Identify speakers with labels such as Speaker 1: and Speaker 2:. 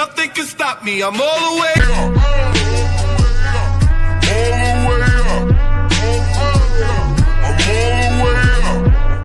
Speaker 1: nothing can stop me. I'm all the way.